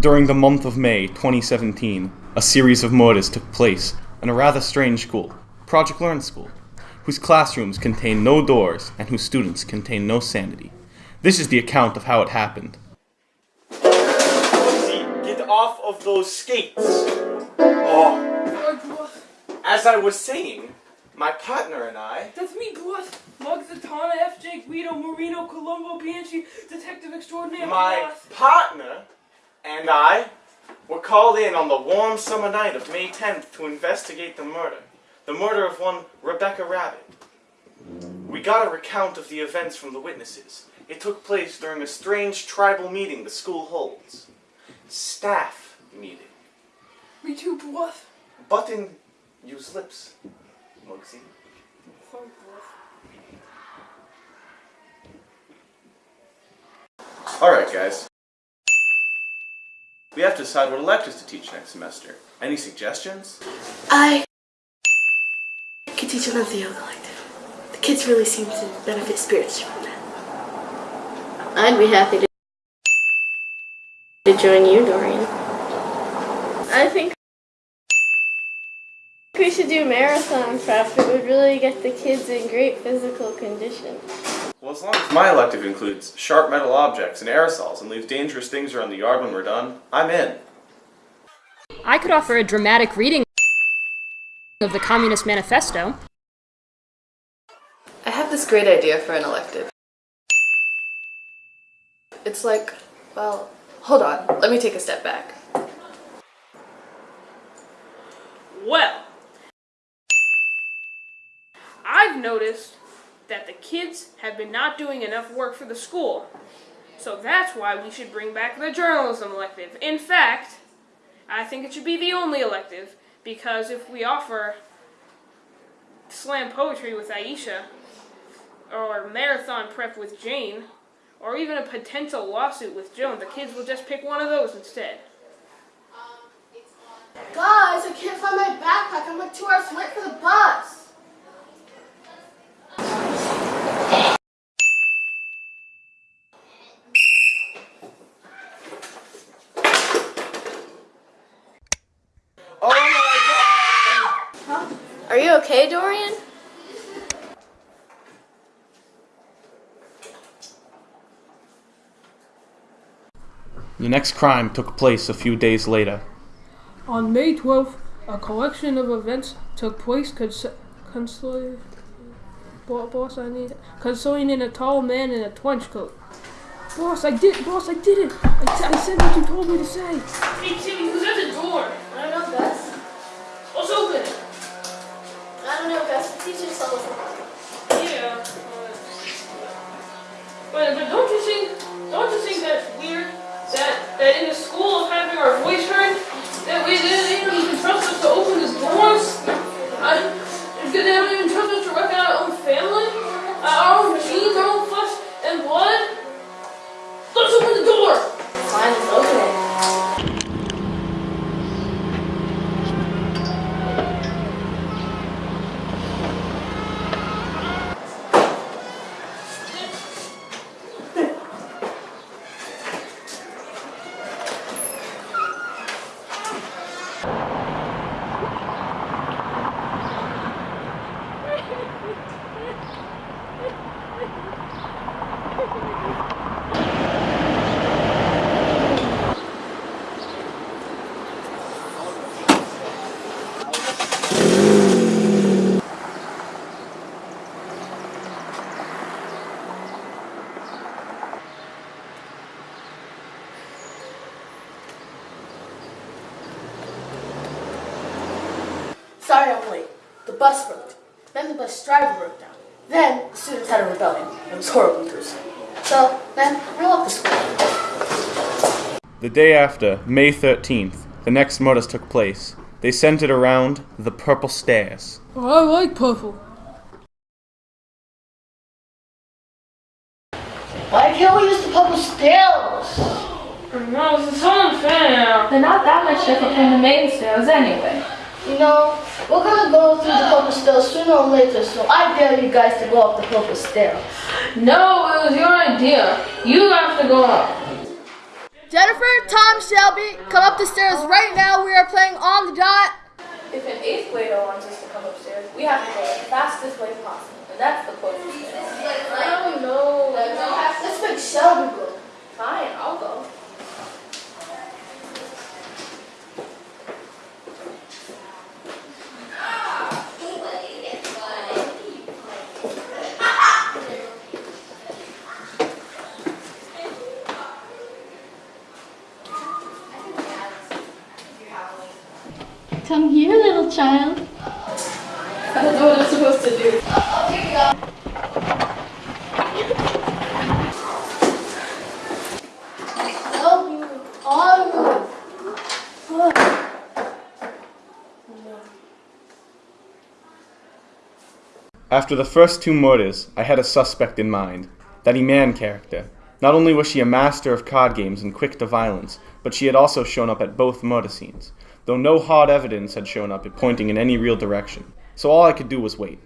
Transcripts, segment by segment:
During the month of May 2017, a series of murders took place in a rather strange school, Project Learn School, whose classrooms contain no doors and whose students contain no sanity. This is the account of how it happened. Get off of those skates! Oh. As I was saying, my partner and I. That's me, boss. Muggs, Zatanna, FJ, Guido, Marino, Colombo, Banshee, Detective Extraordinaire, My boss. partner and I were called in on the warm summer night of May 10th to investigate the murder. The murder of one Rebecca Rabbit. We got a recount of the events from the witnesses. It took place during a strange tribal meeting the school holds. Staff meeting. Me too, boss. Button use lips, boss. Alright, guys. We have to decide what electives to teach next semester. Any suggestions? I could teach another yoga elective. The kids really seem to benefit spiritually from that. I'd be happy to, to join you, Dorian. I think we should do marathon prep. It would really get the kids in great physical condition. Well, as long as my elective includes sharp metal objects and aerosols and leaves dangerous things around the yard when we're done, I'm in. I could offer a dramatic reading of the Communist Manifesto. I have this great idea for an elective. It's like, well, hold on, let me take a step back. Well, I've noticed that the kids have been not doing enough work for the school. So that's why we should bring back the journalism elective. In fact, I think it should be the only elective because if we offer slam poetry with Aisha, or marathon prep with Jane, or even a potential lawsuit with Joan, the kids will just pick one of those instead. Um, Guys, I can't find my backpack. I'm like two hours late for the bus. Oh my god! Are you okay, Dorian? The next crime took place a few days later. On May 12th, a collection of events took place cons- consoling, boss, I need consoling in a tall man in a trench coat. Boss, I did, boss, I did it. I, t- I said what you told me to say. Us. Yeah. But, but don't you think, don't you think that's weird? That, that in the school of having our voice heard, that we, don't even trust us to open the doors they don't even trust us to wreck our own family? Uh, our own machines, our own flesh and blood? Let's open the door! Fine, let's open it. Sorry I'm late. The bus broke. Then the bus driver broke down. Then the students had a rebellion. It was horribly gruesome. So then I left the school. The day after, May 13th, the next murders took place. They centered around the Purple Stairs. Oh, I like purple. Why can't we use the purple stairs? No, it's so unfair. They're not that much different from the main stairs anyway. You know, we're gonna go through the purple stairs sooner or later, so I dare you guys to go up the purple stair. No, it was your idea. You have to go up. Jennifer, Tom, Shelby, come up the stairs right now. We are playing on the dot. If an eighth grader wants us to come upstairs, we have to go the fastest way possible. And that's the closest way. I don't know. Let's make Shelby go. Fine, I'll go. Come here, little child. I don't know what I'm supposed to do. Help you. On. After the first two murders, I had a suspect in mind that Iman character. Not only was she a master of card games and quick to violence, but she had also shown up at both murder scenes, though no hard evidence had shown up pointing in any real direction. So all I could do was wait.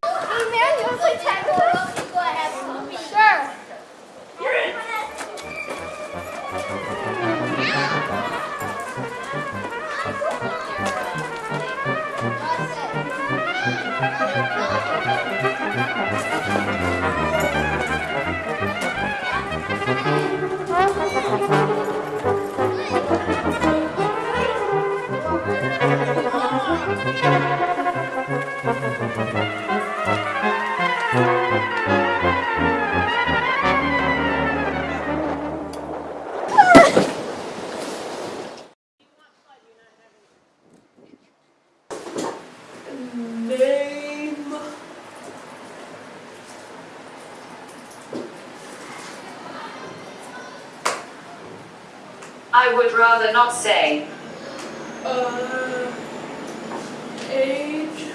I would rather not say. Uh, age.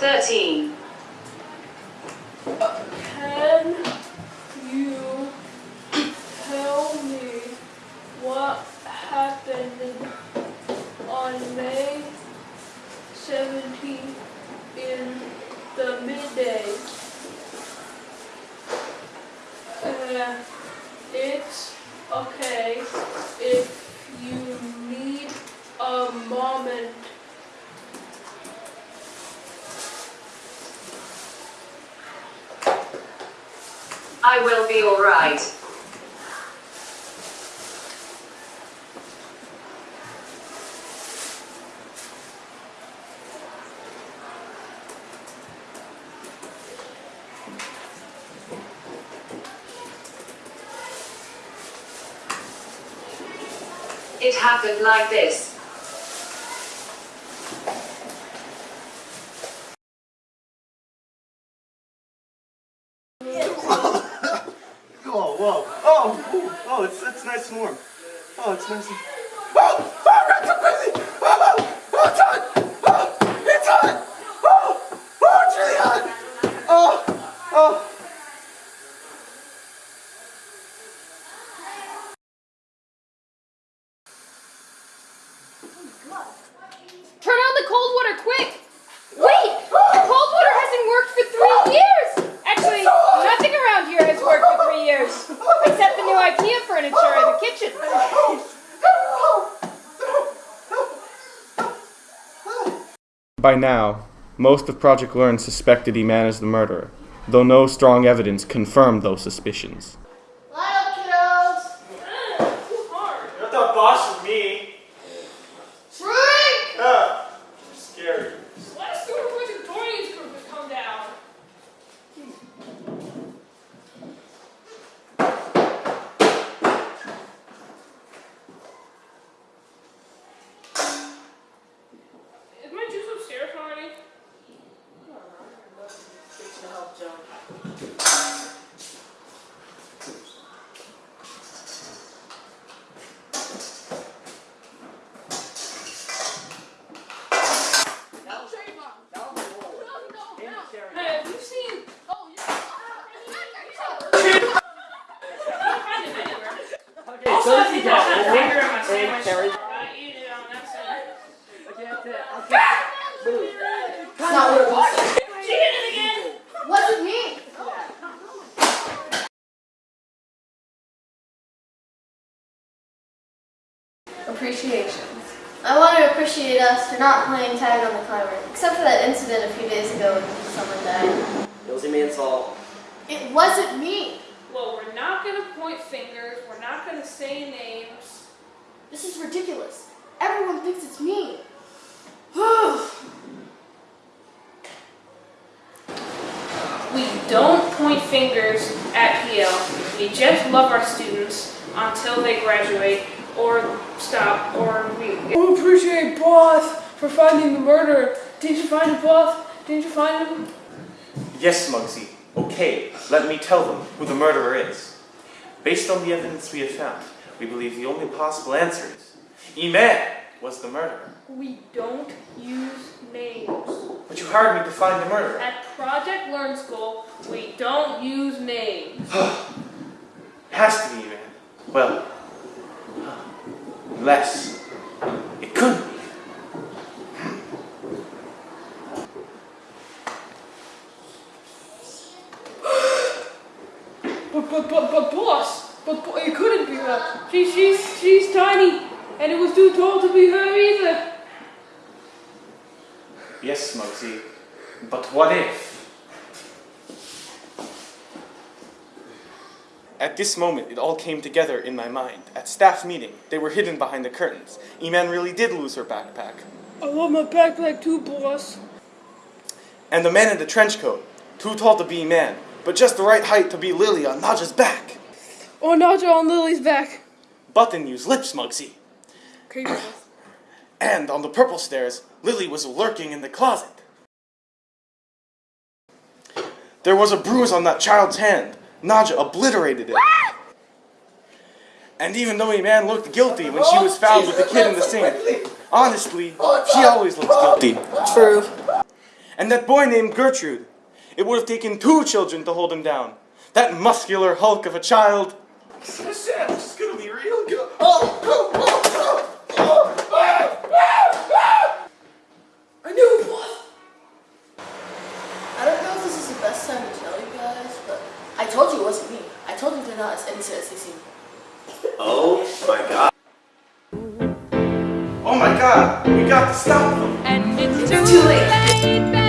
Thirteen. Can you tell me what happened on May 17th in the midday? It's okay if you need a moment. I will be alright. It happened like this. Oh, whoa. Oh, ooh, oh, it's, it's nice and warm. Oh, it's nice and... Oh, oh, Rex, I'm crazy! Oh, oh, it's hot! Oh, it's hot! Oh, oh, it's really hot! Oh, oh. Turn on the cold water, quick! Wait! The cold water hasn't worked for three years! Actually, nothing around here has worked for three years. Except the new IKEA furniture in the kitchen. By now, most of Project Learn suspected he managed the murder, though no strong evidence confirmed those suspicions. Line up, kiddos. Too hard. You're not the boss of me. Drink. Ah, scary. Last two Richard Dorian's group has come down. Is my juice upstairs already? Fixing to help Joe. It's not what it was. She did it again! Wasn't me. Appreciation. I want to appreciate us for not playing tag on the climber, except for that incident a few days ago when someone died. It was Eman's fault. It wasn't me. Well, we're not gonna point fingers, we're not gonna say names. This is ridiculous. Everyone thinks it's me. We don't point fingers at PL. We just love our students until they graduate or stop or we. I appreciate boss for finding the murderer. Did you find the boss? Did you find him? Yes, Muggsy. Okay, let me tell them who the murderer is. Based on the evidence we have found, we believe the only possible answer is Eman was the murderer. We don't use names. But you hired me to find the murderer. At Project Learn School, we don't use names. Has to be Eman. Well, unless it couldn't be. But but but but boss. But, but it couldn't be her. She she's she's tiny, and it was too tall to be her either. Yes, Muggsy. But what if? At this moment, it all came together in my mind. At staff meeting, they were hidden behind the curtains. Eman really did lose her backpack. I love my backpack too, boss. And the man in the trench coat, too tall to be man, but just the right height to be Lily on Naja's back. Oh, Naja on Lily's back. Button used lips, Muggsy. Okay. And on the purple stairs, Lily was lurking in the closet. There was a bruise on that child's hand. Nadja obliterated it. And even though Eman looked guilty when she was found with the kid in the sink, honestly, she always looks guilty. True. And that boy named Gertrude, it would have taken two children to hold him down. That muscular hulk of a child. This is gonna be real good. I knew it, boss. I don't know if this is the best time to tell you guys, but I told you it wasn't me. I told you they're not as innocent as they seem. Oh my god. Oh my god, we got to stop them. And it's too, too late. late,